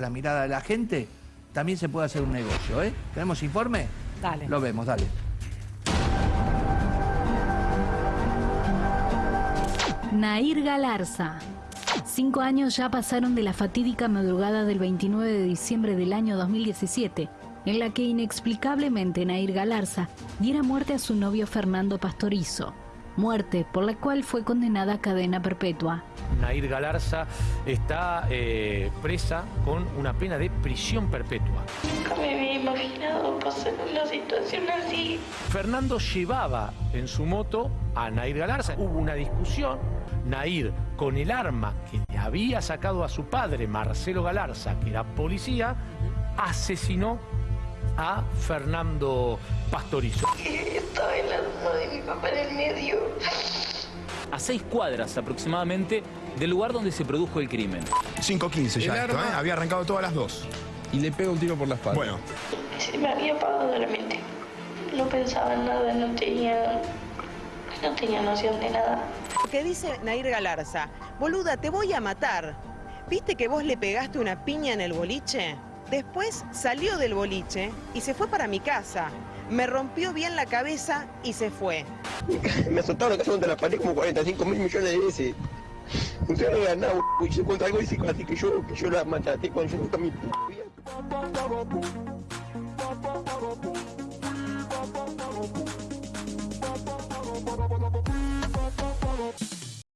la mirada de la gente, también se puede hacer un negocio, ¿eh? ¿Tenemos informe? Dale. Lo vemos, dale. Nair Galarza. Cinco años ya pasaron de la fatídica madrugada del 29 de diciembre del año 2017, en la que inexplicablemente Nair Galarza diera muerte a su novio Fernando Pastorizo. Muerte por la cual fue condenada a cadena perpetua. Nair Galarza está eh, presa con una pena de prisión perpetua. Nunca me había imaginado pasar una situación así. Fernando llevaba en su moto a Nair Galarza. Hubo una discusión. Nair, con el arma que le había sacado a su padre, Marcelo Galarza, que era policía, asesinó a Fernando Pastorizo. Estaba el medio. a seis cuadras aproximadamente del lugar donde se produjo el crimen. 5.15 ya El esto, arma- ¿eh? Había arrancado todas las dos. y le pega un tiro por la espalda. Bueno, Se me había apagado la mente. No pensaba en nada, no tenía, no tenía noción de nada. que dice Nair Galarza, boluda, te voy a matar. ¿Viste que vos le pegaste una piña en el boliche? Después salió del boliche y se fue para mi casa. Me rompió bien la cabeza y se fue. Me azotaron casi contra la pared como 45 mil millones de veces. Usted no y yo contra algo así que yo, que yo la maltraté cuando yo nunca mi p.